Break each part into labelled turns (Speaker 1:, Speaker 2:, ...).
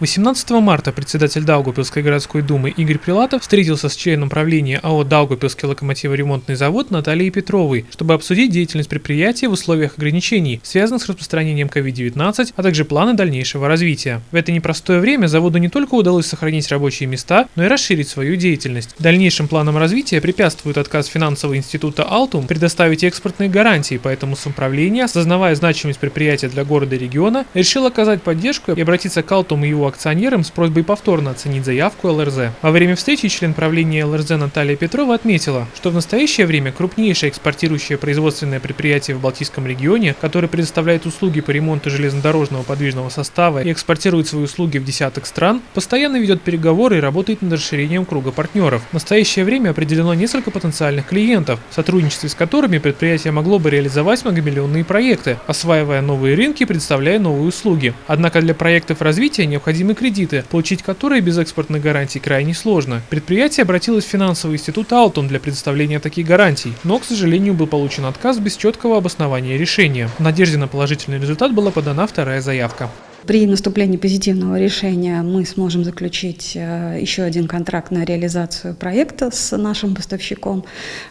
Speaker 1: 18 марта председатель Даугавпилской городской думы Игорь Прилатов встретился с членом правления АО «Даугавпилский локомотиворемонтный завод» Натальей Петровой, чтобы обсудить деятельность предприятия в условиях ограничений, связанных с распространением COVID-19, а также планы дальнейшего развития. В это непростое время заводу не только удалось сохранить рабочие места, но и расширить свою деятельность. Дальнейшим планам развития препятствует отказ финансового института «Алтум» предоставить экспортные гарантии, поэтому самоуправление, осознавая значимость предприятия для города и региона, решил оказать поддержку и обратиться к «Алтуму» и его акционерам с просьбой повторно оценить заявку ЛРЗ. Во время встречи член правления ЛРЗ Наталья Петрова отметила, что в настоящее время крупнейшее экспортирующее производственное предприятие в Балтийском регионе, которое предоставляет услуги по ремонту железнодорожного подвижного состава и экспортирует свои услуги в десяток стран, постоянно ведет переговоры и работает над расширением круга партнеров. В настоящее время определено несколько потенциальных клиентов, в сотрудничестве с которыми предприятие могло бы реализовать многомиллионные проекты, осваивая новые рынки и предоставляя новые услуги. Однако для проектов развития необходимо необходимы кредиты, получить которые без экспортных гарантий крайне сложно. Предприятие обратилось в финансовый институт Алтон для предоставления таких гарантий, но, к сожалению, был получен отказ без четкого обоснования решения. В надежде на положительный результат была подана вторая заявка.
Speaker 2: При наступлении позитивного решения мы сможем заключить э, еще один контракт на реализацию проекта с нашим поставщиком.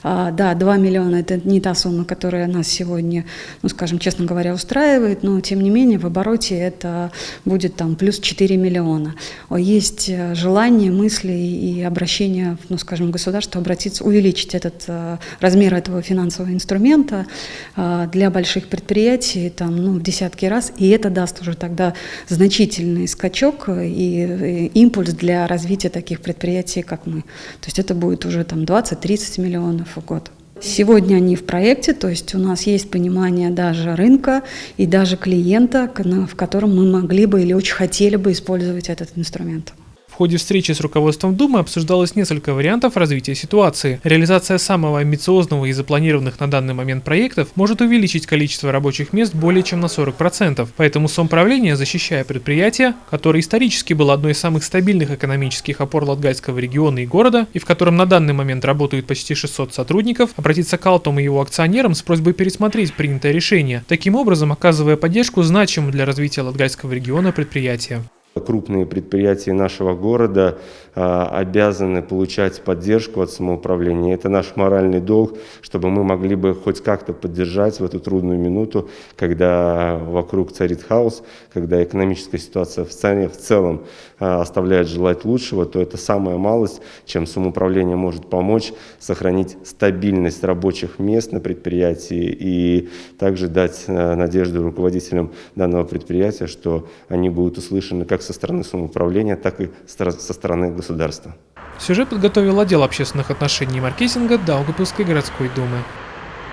Speaker 2: А, да, 2 миллиона – это не та сумма, которая нас сегодня, ну, скажем, честно говоря, устраивает, но, тем не менее, в обороте это будет там плюс 4 миллиона. Есть э, желание, мысли и обращение, ну, скажем, государства обратиться, увеличить этот э, размер этого финансового инструмента для больших предприятий там, ну, в десятки раз, и это даст уже тогда значительный скачок и импульс для развития таких предприятий, как мы. То есть это будет уже там 20-30 миллионов в год. Сегодня они в проекте, то есть у нас есть понимание даже рынка и даже клиента, в котором мы могли бы или очень хотели бы использовать этот инструмент.
Speaker 1: В ходе встречи с руководством Думы обсуждалось несколько вариантов развития ситуации. Реализация самого амбициозного и запланированных на данный момент проектов может увеличить количество рабочих мест более чем на 40%. Поэтому Сомправление, защищая предприятие, которое исторически было одной из самых стабильных экономических опор Латгальского региона и города, и в котором на данный момент работают почти 600 сотрудников, обратится к Алтому и его акционерам с просьбой пересмотреть принятое решение, таким образом оказывая поддержку значимому для развития Латгальского региона предприятия.
Speaker 3: Крупные предприятия нашего города а, обязаны получать поддержку от самоуправления. Это наш моральный долг, чтобы мы могли бы хоть как-то поддержать в эту трудную минуту, когда вокруг царит хаос, когда экономическая ситуация в стране в целом а, оставляет желать лучшего, то это самая малость, чем самоуправление может помочь сохранить стабильность рабочих мест на предприятии и также дать а, надежду руководителям данного предприятия, что они будут услышаны как со стороны самоуправления, так и со стороны государства.
Speaker 1: Сюжет подготовил отдел общественных отношений и маркетинга Даугапилской городской думы.